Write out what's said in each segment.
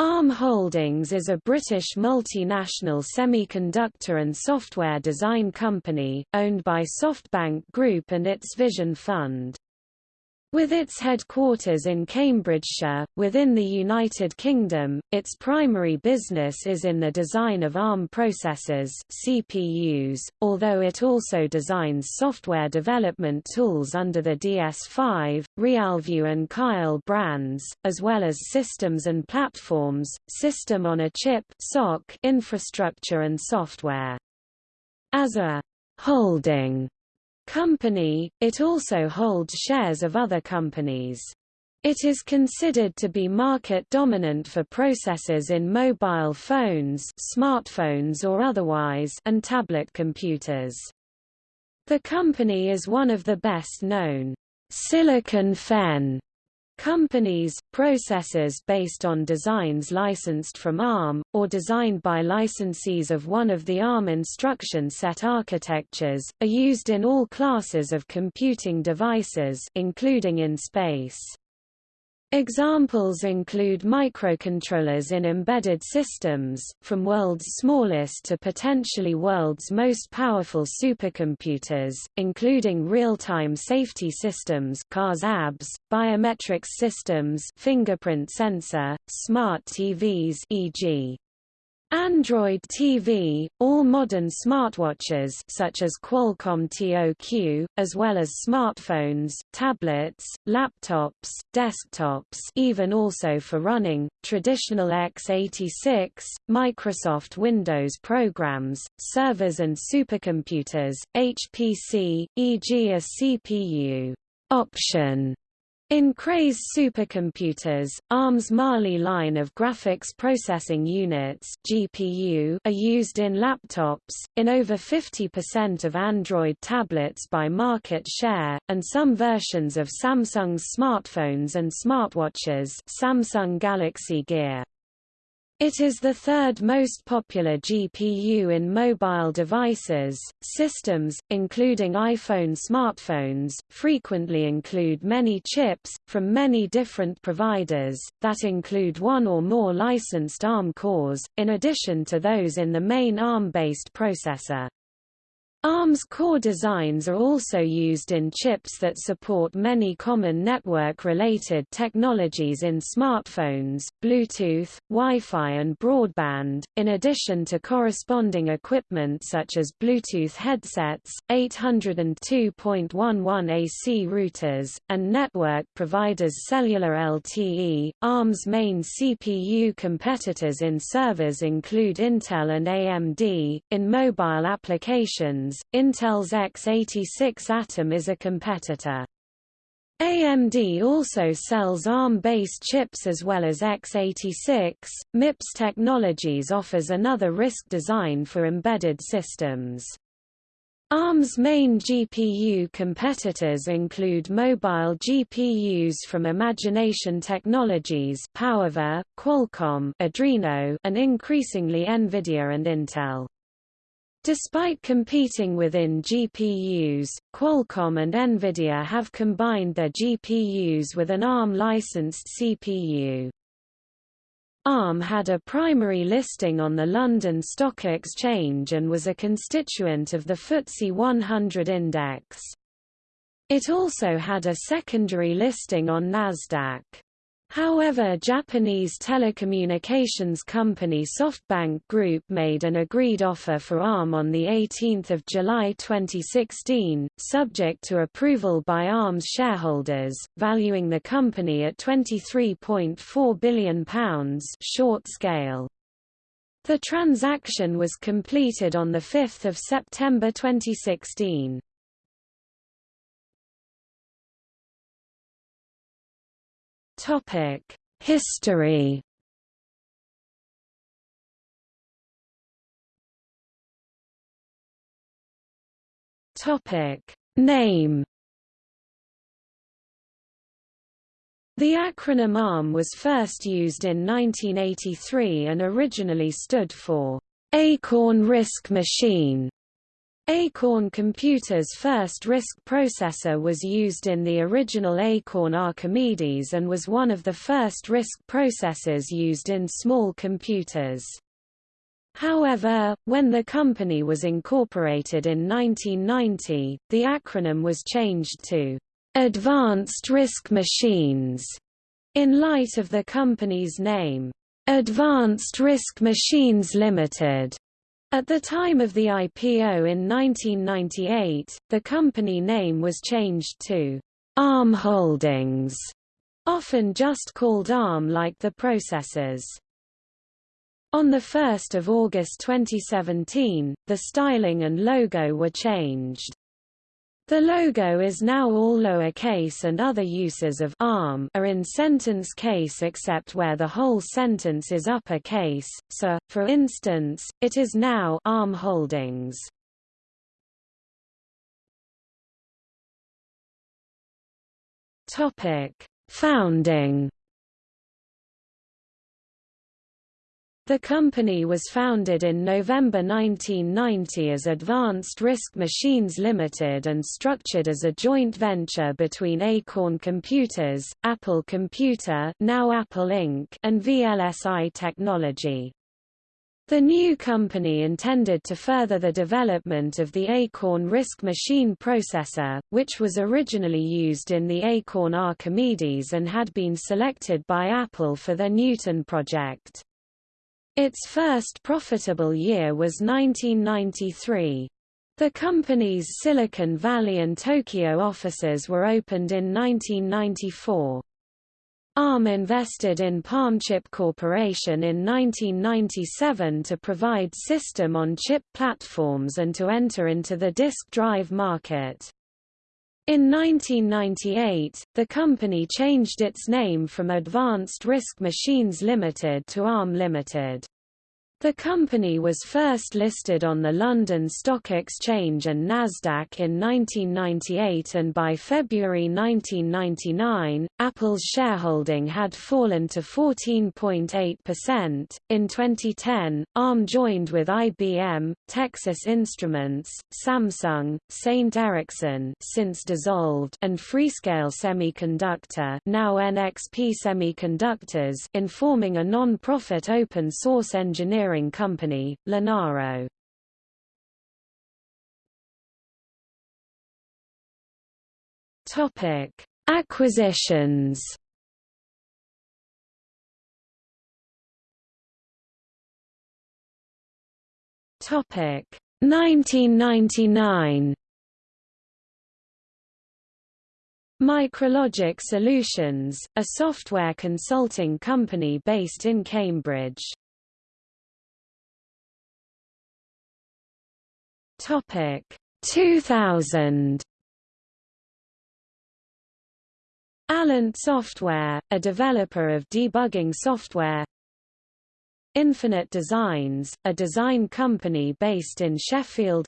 ARM Holdings is a British multinational semiconductor and software design company, owned by SoftBank Group and its Vision Fund. With its headquarters in Cambridgeshire, within the United Kingdom, its primary business is in the design of ARM processors CPUs, although it also designs software development tools under the DS5, Realview and Keil brands, as well as systems and platforms, system on a chip infrastructure and software. As a holding company, it also holds shares of other companies. It is considered to be market dominant for processors in mobile phones smartphones or otherwise and tablet computers. The company is one of the best known Silicon Fen Companies, processors based on designs licensed from ARM, or designed by licensees of one of the ARM instruction set architectures, are used in all classes of computing devices including in space. Examples include microcontrollers in embedded systems, from world's smallest to potentially world's most powerful supercomputers, including real-time safety systems cars ABS, biometrics systems fingerprint sensor, smart TVs e.g. Android TV, all modern smartwatches such as Qualcomm TOQ, as well as smartphones, tablets, laptops, desktops even also for running, traditional x86, Microsoft Windows programs, servers and supercomputers, HPC, e.g. a CPU option in Crays supercomputers, ARM's Mali line of graphics processing units (GPU) are used in laptops, in over 50% of Android tablets by market share, and some versions of Samsung's smartphones and smartwatches Samsung Galaxy Gear. It is the third most popular GPU in mobile devices. Systems, including iPhone smartphones, frequently include many chips, from many different providers, that include one or more licensed ARM cores, in addition to those in the main ARM-based processor. ARM's core designs are also used in chips that support many common network-related technologies in smartphones, Bluetooth, Wi-Fi and broadband, in addition to corresponding equipment such as Bluetooth headsets, 802.11 AC routers, and network providers cellular LTE. ARM's main CPU competitors in servers include Intel and AMD. In mobile applications, Intel's x86 Atom is a competitor. AMD also sells ARM-based chips as well as x86. MIPS Technologies offers another RISC design for embedded systems. ARM's main GPU competitors include mobile GPUs from Imagination Technologies PowerVR, Qualcomm Adreno, and increasingly NVIDIA and Intel. Despite competing within GPUs, Qualcomm and NVIDIA have combined their GPUs with an ARM-licensed CPU. ARM had a primary listing on the London Stock Exchange and was a constituent of the FTSE 100 index. It also had a secondary listing on Nasdaq. However Japanese telecommunications company SoftBank Group made an agreed offer for ARM on 18 July 2016, subject to approval by ARM's shareholders, valuing the company at £23.4 billion short scale. The transaction was completed on 5 September 2016. Topic: History. Topic: Name. The acronym ARM was first used in 1983 and originally stood for Acorn RISC Machine. Acorn Computer's first RISC processor was used in the original Acorn Archimedes and was one of the first RISC processors used in small computers. However, when the company was incorporated in 1990, the acronym was changed to Advanced RISC Machines in light of the company's name, Advanced RISC Machines Limited. At the time of the IPO in 1998, the company name was changed to ARM Holdings, often just called ARM like the processors. On 1 August 2017, the styling and logo were changed. The logo is now all lowercase and other uses of ARM are in sentence case except where the whole sentence is uppercase, so, for instance, it is now ARM Holdings. Founding The company was founded in November 1990 as Advanced RISC Machines Limited and structured as a joint venture between Acorn Computers, Apple Computer now Apple Inc. and VLSI Technology. The new company intended to further the development of the Acorn RISC machine processor, which was originally used in the Acorn Archimedes and had been selected by Apple for their Newton project. Its first profitable year was 1993. The company's Silicon Valley and Tokyo offices were opened in 1994. ARM invested in Palmchip Corporation in 1997 to provide system-on-chip platforms and to enter into the disk drive market. In 1998, the company changed its name from Advanced RISC Machines Limited to ARM Limited. The company was first listed on the London Stock Exchange and Nasdaq in 1998 and by February 1999, Apple's shareholding had fallen to 14.8%. In 2010, ARM joined with IBM, Texas Instruments, Samsung, Saint Ericsson since dissolved and Freescale Semiconductor, now NXP Semiconductors, in forming a non-profit open source engineering engineering company, Linaro. Topic: Acquisitions. Topic: 1999. Micrologic Solutions, a software consulting company based in Cambridge. Topic. 2000 Allant Software, a developer of debugging software. Infinite Designs, a design company based in Sheffield.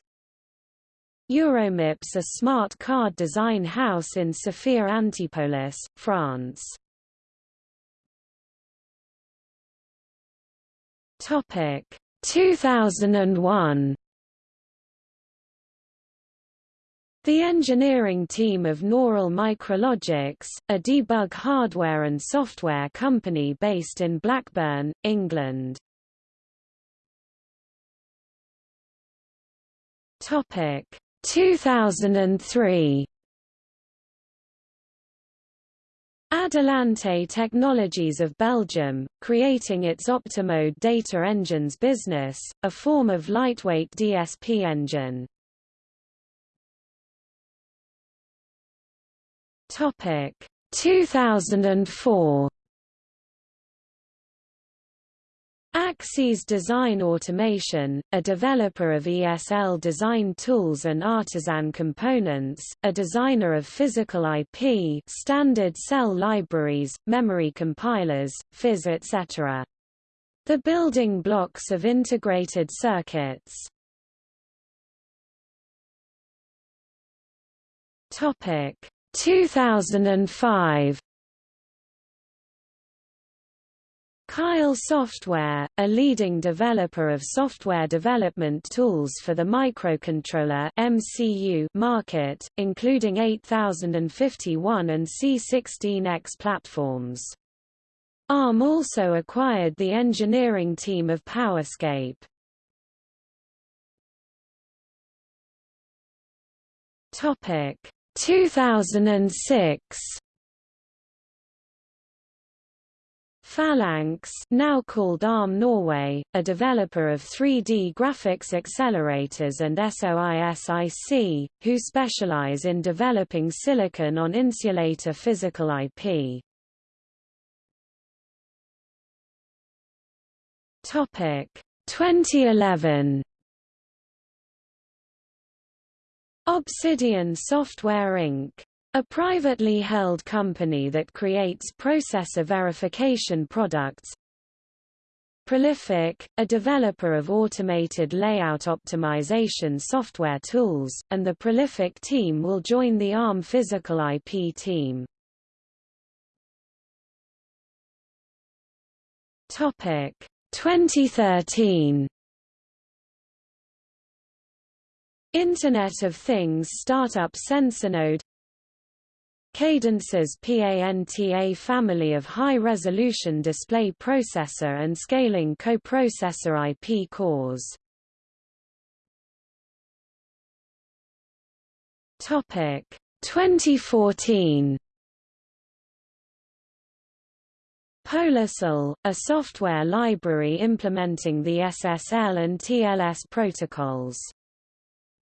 Euromips a smart card design house in Sophia Antipolis, France. Topic. 2001 The engineering team of Noral Micrologics, a debug hardware and software company based in Blackburn, England. Topic 2003 Adelante Technologies of Belgium, creating its Optimode data engines business, a form of lightweight DSP engine. Topic 2004 Axys Design Automation, a developer of ESL design tools and artisan components, a designer of physical IP standard cell libraries, memory compilers, PHYs etc. The building blocks of integrated circuits. Topic 2005 Keil Software, a leading developer of software development tools for the microcontroller MCU market, including 8051 and C16X platforms. ARM also acquired the engineering team of PowerEscape. Topic 2006 Falanx now called ARM Norway, a developer of 3D graphics accelerators and SOISIC, who specialize in developing silicon on insulator physical IP. Topic. 2011 Obsidian Software Inc. A privately held company that creates processor verification products Prolific, a developer of automated layout optimization software tools, and the Prolific team will join the ARM physical IP team. Topic 2013 Internet of Things startup Sensinode Cadence's PANTA family of high-resolution display processor and scaling coprocessor IP cores. Topic 2014 PolarSSL, a software library implementing the SSL and TLS protocols.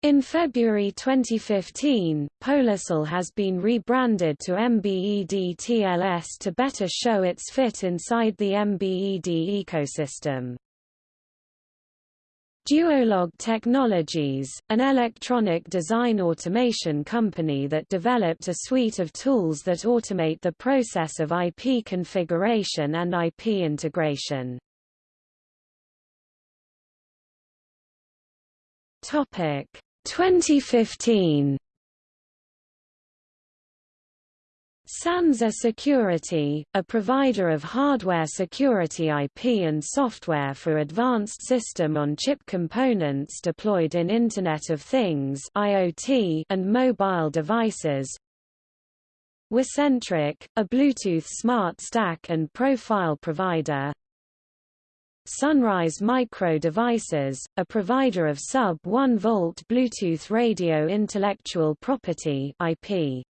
In February 2015, PolarSSL has been rebranded to MBED TLS to better show its fit inside the MBED ecosystem. Duolog Technologies, an electronic design automation company that developed a suite of tools that automate the process of IP configuration and IP integration. Topic 2015 Sansa Security, a provider of hardware security IP and software for advanced system-on-chip components deployed in Internet of Things (IoT) and mobile devices. Wicentric, a Bluetooth smart stack and profile provider. Sunrise Micro Devices, a provider of sub-1 volt Bluetooth radio intellectual property (IP).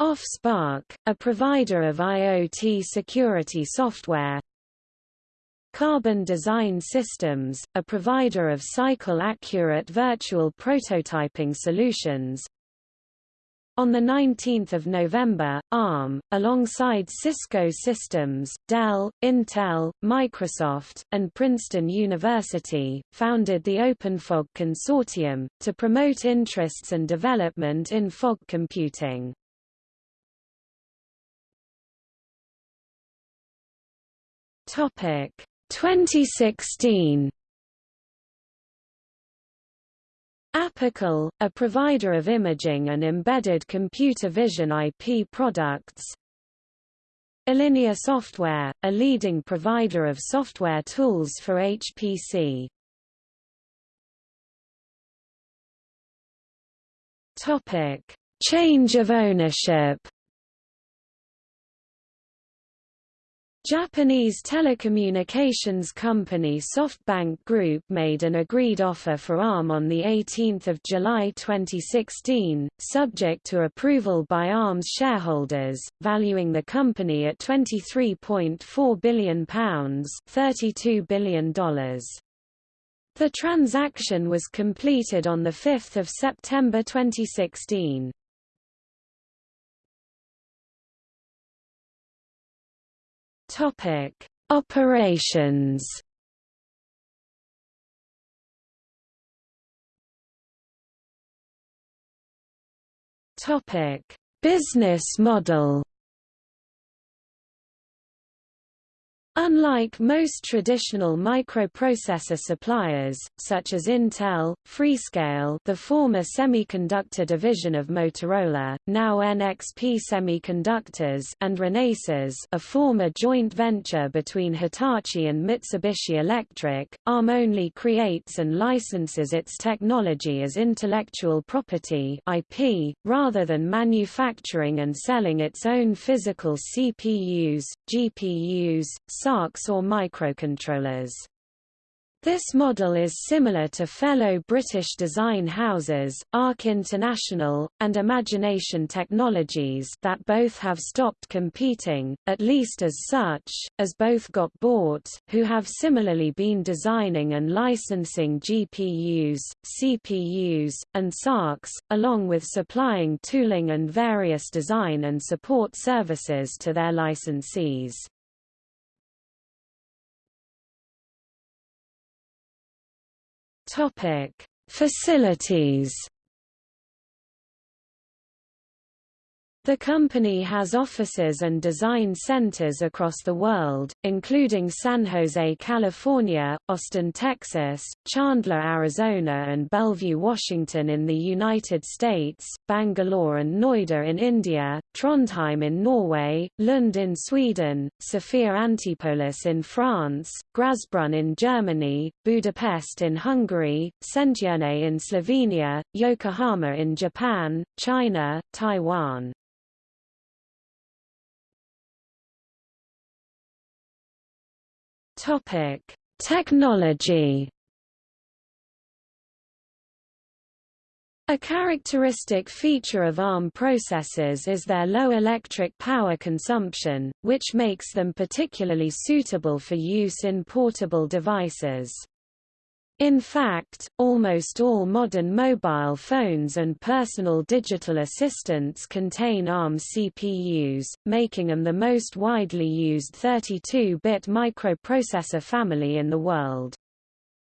OffSpark, a provider of IoT security software Carbon Design Systems, a provider of cycle-accurate virtual prototyping solutions on 19 November, ARM, alongside Cisco Systems, Dell, Intel, Microsoft, and Princeton University, founded the OpenFog Consortium, to promote interests and development in fog computing. Topic 2016 Apical, a provider of imaging and embedded computer vision IP products Allinea Software, a leading provider of software tools for HPC Topic. Change of ownership Japanese telecommunications company SoftBank Group made an agreed offer for ARM on 18 July 2016, subject to approval by ARM's shareholders, valuing the company at £23.4 billion $32 billion. The transaction was completed on 5 September 2016. Topic: Operations. Topic: Business model. Unlike most traditional microprocessor suppliers, such as Intel, Freescale the former semiconductor division of Motorola, now NXP Semiconductors and Renesas a former joint venture between Hitachi and Mitsubishi Electric, ARM only creates and licenses its technology as intellectual property IP, rather than manufacturing and selling its own physical CPUs, GPUs, SARCs or microcontrollers. This model is similar to fellow British design houses, ARC International, and Imagination Technologies that both have stopped competing, at least as such, as both got bought, who have similarly been designing and licensing GPUs, CPUs, and SARCs, along with supplying tooling and various design and support services to their licensees. Topic: Facilities The company has offices and design centers across the world, including San Jose, California, Austin, Texas, Chandler, Arizona and Bellevue, Washington in the United States, Bangalore and Noida in India, Trondheim in Norway, Lund in Sweden, Sophia Antipolis in France, Grasbrunn in Germany, Budapest in Hungary, Szentgyörny in Slovenia, Yokohama in Japan, China, Taiwan. Topic: Technology. A characteristic feature of ARM processors is their low electric power consumption, which makes them particularly suitable for use in portable devices. In fact, almost all modern mobile phones and personal digital assistants contain ARM CPUs, making them the most widely used 32-bit microprocessor family in the world.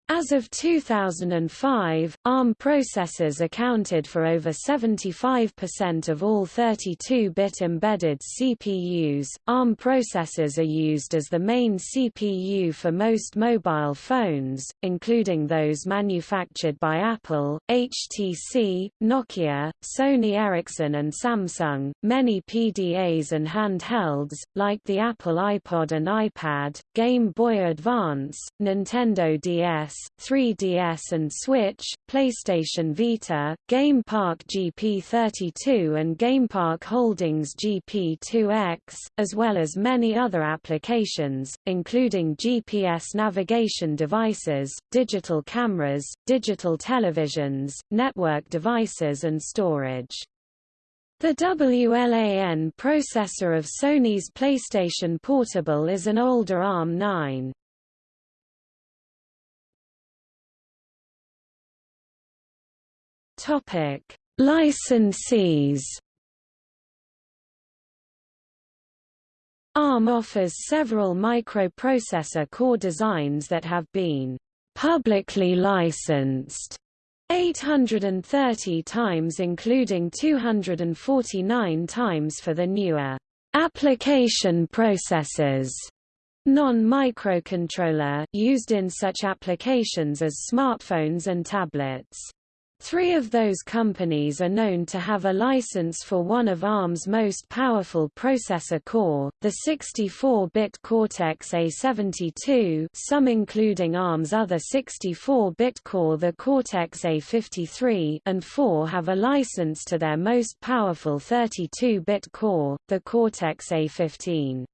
As of 2005, ARM processors accounted for over 75% of all 32-bit embedded CPUs. ARM processors are used as the main CPU for most mobile phones, including those manufactured by Apple, HTC, Nokia, Sony Ericsson and Samsung. Many PDAs and handhelds, like the Apple iPod and iPad, Game Boy Advance, Nintendo DS, 3DS and Switch, PlayStation Vita, Game Park GP32 and Game Park Holdings GP2X, as well as many other applications, including GPS navigation devices, digital cameras, digital televisions, network devices and storage. The WLAN processor of Sony's PlayStation Portable is an older ARM9. Topic: Licensees. ARM offers several microprocessor core designs that have been publicly licensed 830 times including 249 times for the newer application processors non-microcontroller used in such applications as smartphones and tablets. Three of those companies are known to have a license for one of ARM's most powerful processor core, the 64-bit Cortex-A72 some including ARM's other 64-bit core the Cortex-A53 and four have a license to their most powerful 32-bit core, the Cortex-A15.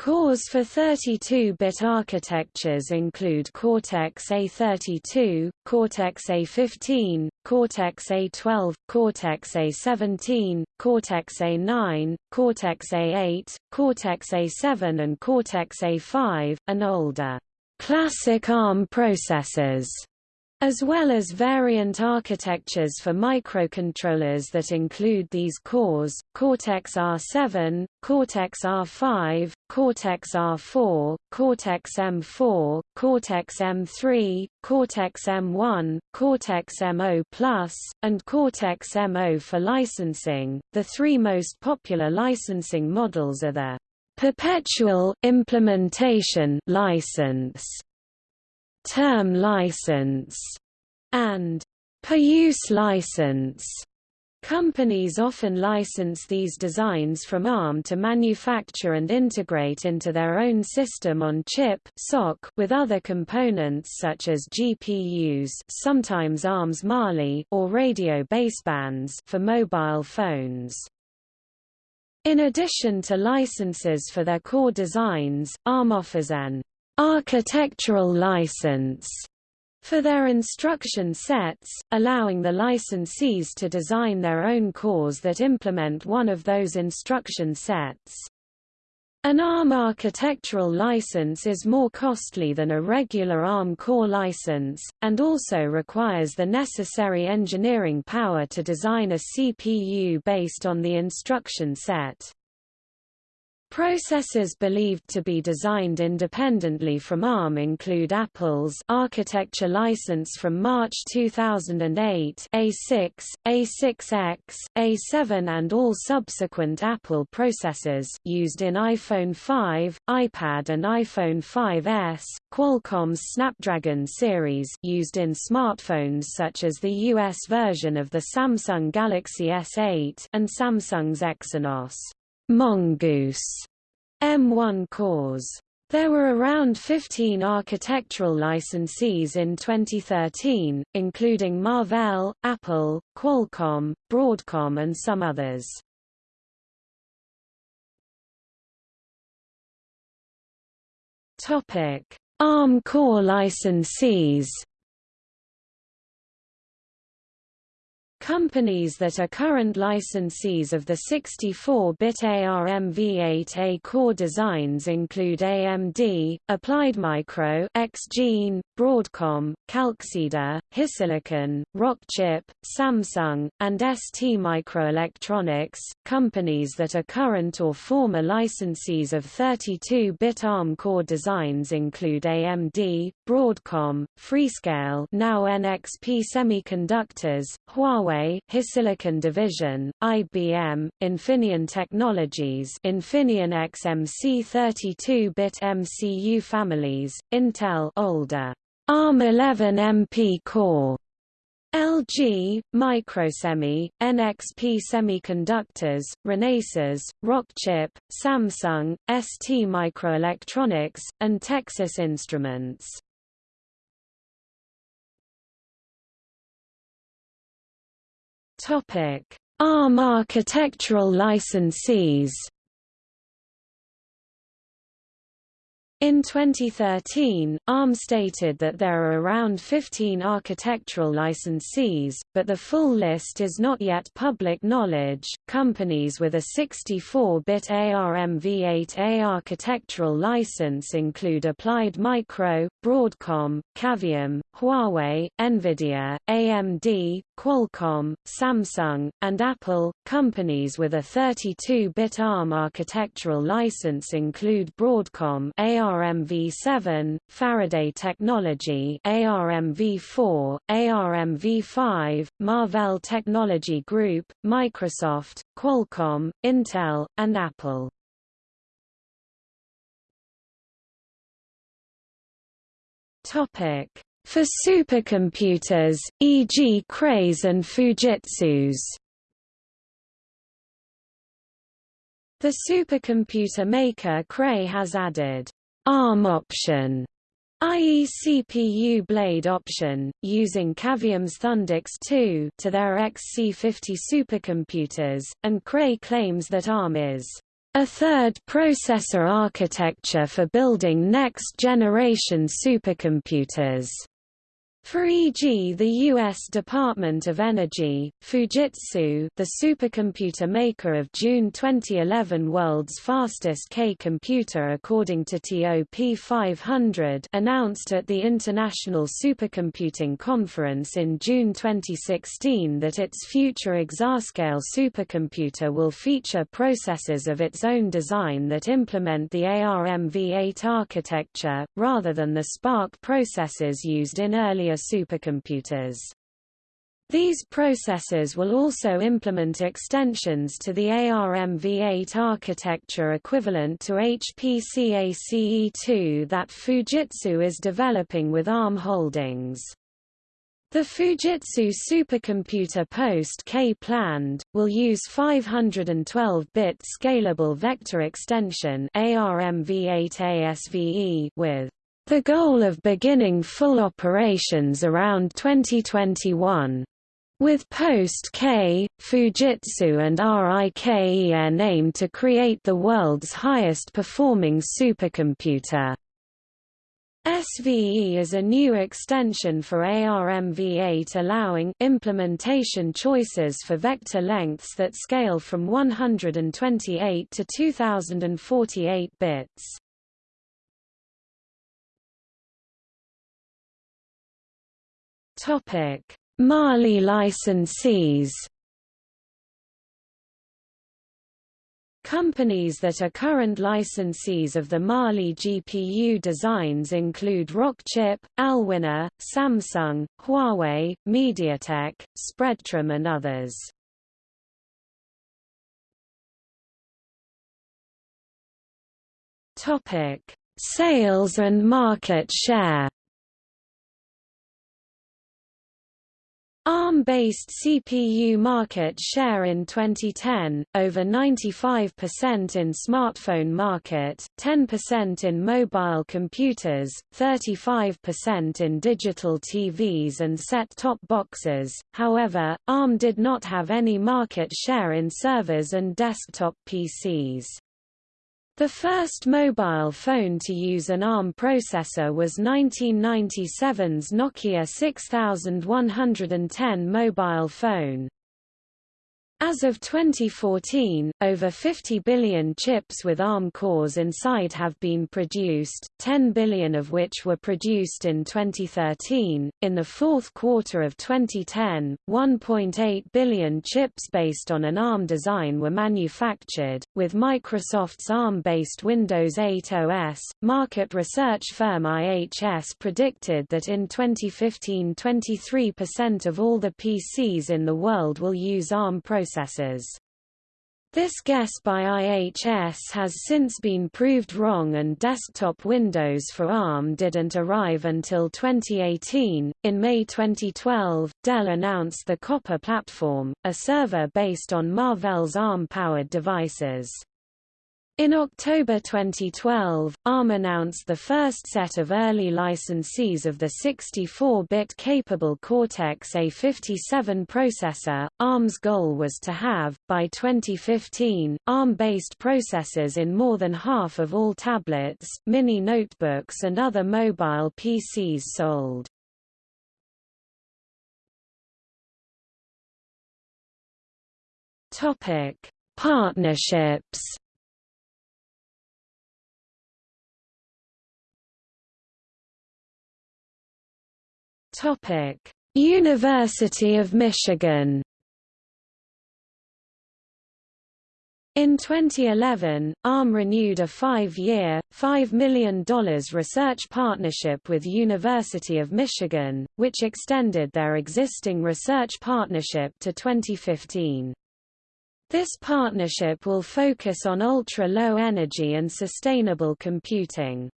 Cores for 32-bit architectures include Cortex-A32, Cortex-A15, Cortex-A12, Cortex-A17, Cortex-A9, Cortex-A8, Cortex-A7 and Cortex-A5, and older. Classic ARM processors as well as variant architectures for microcontrollers that include these cores, Cortex-R7, Cortex-R5, Cortex-R4, Cortex-M4, Cortex-M3, Cortex-M1, Cortex-M0+, and Cortex-M0 for licensing. The three most popular licensing models are the Perpetual implementation license, term license, and per-use license. Companies often license these designs from ARM to manufacture and integrate into their own system on chip with other components such as GPUs sometimes ARM's Mali or radio basebands for mobile phones. In addition to licenses for their core designs, ARM offers an architectural license for their instruction sets, allowing the licensees to design their own cores that implement one of those instruction sets. An ARM architectural license is more costly than a regular ARM core license, and also requires the necessary engineering power to design a CPU based on the instruction set. Processors believed to be designed independently from ARM include Apple's architecture license from March 2008 A6, A6X, A7 and all subsequent Apple processors used in iPhone 5, iPad and iPhone 5S, Qualcomm's Snapdragon series used in smartphones such as the US version of the Samsung Galaxy S8 and Samsung's Exynos. Mongoose M1 cores. There were around 15 architectural licensees in 2013, including Marvell, Apple, Qualcomm, Broadcom and some others. ARM core licensees Companies that are current licensees of the 64-bit ARMv8A core designs include AMD, Applied Micro, XGene, Broadcom, Calxeda, Hisilicon, Rockchip, Samsung, and STMicroelectronics. Companies that are current or former licensees of 32-bit ARM core designs include AMD, Broadcom, Freescale, now NXP Semiconductors, Huawei Huawei, Hisilicon Division, IBM, Infineon Technologies Infineon XMC 32-bit MCU families, Intel older ARM11 MP core LG, Microsemi, NXP Semiconductors, Renesas, Rockchip, Samsung, ST Microelectronics, and Texas Instruments. Topic: ARM architectural licensees In 2013, ARM stated that there are around 15 architectural licensees, but the full list is not yet public knowledge. Companies with a 64-bit ARMv8A architectural license include Applied Micro, Broadcom, Cavium, Huawei, Nvidia, AMD, Qualcomm, Samsung, and Apple. Companies with a 32-bit ARM architectural license include Broadcom ARMv7, Faraday Technology ARMv4, ARMv5, Marvell Technology Group, Microsoft, Qualcomm, Intel, and Apple. Topic for supercomputers, e.g. Crays and Fujitsu's. The supercomputer maker Cray has added ARM option i.e. CPU blade option, using Cavium's Thundix 2 to their XC50 supercomputers, and Cray claims that ARM is a third processor architecture for building next-generation supercomputers. For e.g. the U.S. Department of Energy, Fujitsu the supercomputer maker of June 2011 world's fastest K-computer according to TOP 500 announced at the International Supercomputing Conference in June 2016 that its future exascale supercomputer will feature processors of its own design that implement the ARMv8 architecture, rather than the SPARC processors used in earlier supercomputers. These processors will also implement extensions to the ARMv8 architecture equivalent to HPC-ACE2 that Fujitsu is developing with ARM Holdings. The Fujitsu supercomputer post-K planned, will use 512-bit scalable vector extension ARMv8 ASVE with the goal of beginning full operations around 2021. With Post-K, Fujitsu and RIKEN aim to create the world's highest performing supercomputer. SVE is a new extension for ARMv8 allowing implementation choices for vector lengths that scale from 128 to 2048 bits. Topic: Mali licensees Companies that are current licensees of the Mali GPU designs include Rockchip, Allwinner, Samsung, Huawei, MediaTek, Spreadtrum and others. Topic: Sales and market share ARM-based CPU market share in 2010, over 95% in smartphone market, 10% in mobile computers, 35% in digital TVs and set-top boxes. However, ARM did not have any market share in servers and desktop PCs. The first mobile phone to use an ARM processor was 1997's Nokia 6110 mobile phone. As of 2014, over 50 billion chips with ARM cores inside have been produced, 10 billion of which were produced in 2013. In the fourth quarter of 2010, 1.8 billion chips based on an ARM design were manufactured, with Microsoft's ARM-based Windows 8 OS. Market research firm IHS predicted that in 2015 23% of all the PCs in the world will use ARM processors processors. This guess by IHS has since been proved wrong and desktop Windows for ARM didn't arrive until 2018. In May 2012, Dell announced the Copper platform, a server based on Marvell's ARM-powered devices. In October 2012, ARM announced the first set of early licensees of the 64-bit capable Cortex-A57 processor. ARM's goal was to have, by 2015, ARM-based processors in more than half of all tablets, mini notebooks and other mobile PCs sold. Topic: Partnerships Topic: University of Michigan. In 2011, ARM renewed a five-year, $5 million research partnership with University of Michigan, which extended their existing research partnership to 2015. This partnership will focus on ultra-low energy and sustainable computing.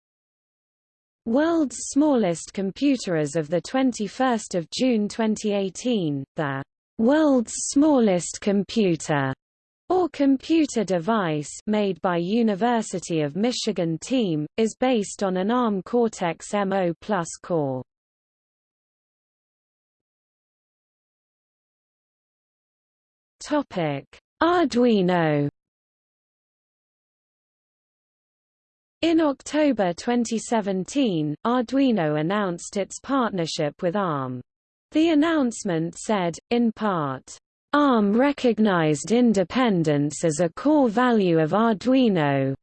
World's smallest computer as of 21 June 2018, the world's smallest computer or computer device made by University of Michigan team, is based on an ARM Cortex-M0 Plus core. Arduino In October 2017, Arduino announced its partnership with ARM. The announcement said, in part, ARM recognized independence as a core value of Arduino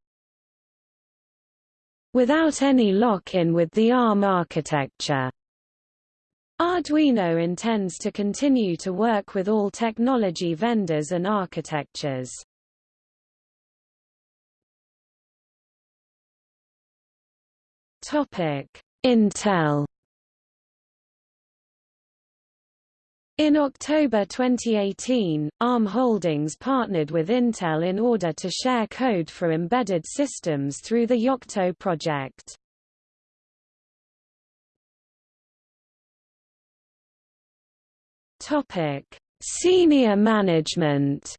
without any lock-in with the ARM architecture. Arduino intends to continue to work with all technology vendors and architectures. Intel In October 2018, ARM Holdings partnered with Intel in order to share code for embedded systems through the Yocto project. Topic: Senior management.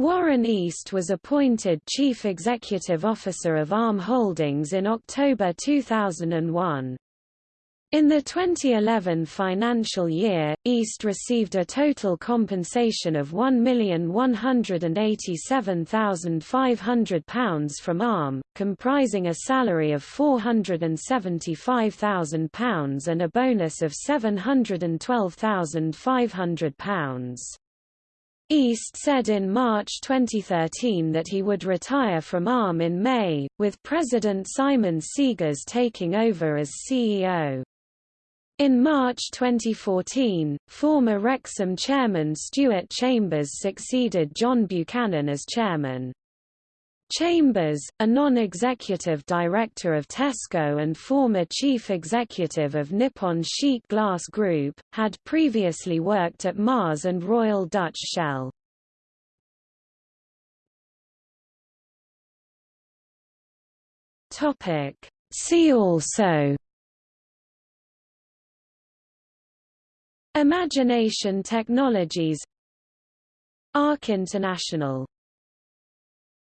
Warren East was appointed Chief Executive Officer of ARM Holdings in October 2001. In the 2011 financial year, East received a total compensation of £1,187,500 from ARM, comprising a salary of £475,000 and a bonus of £712,500. East said in March 2013 that he would retire from ARM in May, with President Simon Segars taking over as CEO. In March 2014, former Rexam chairman Stuart Chambers succeeded John Buchanan as chairman. Chambers, a non-executive director of Tesco and former chief executive of Nippon Sheet Glass Group, had previously worked at Mars and Royal Dutch Shell. See also Imagination Technologies ARC International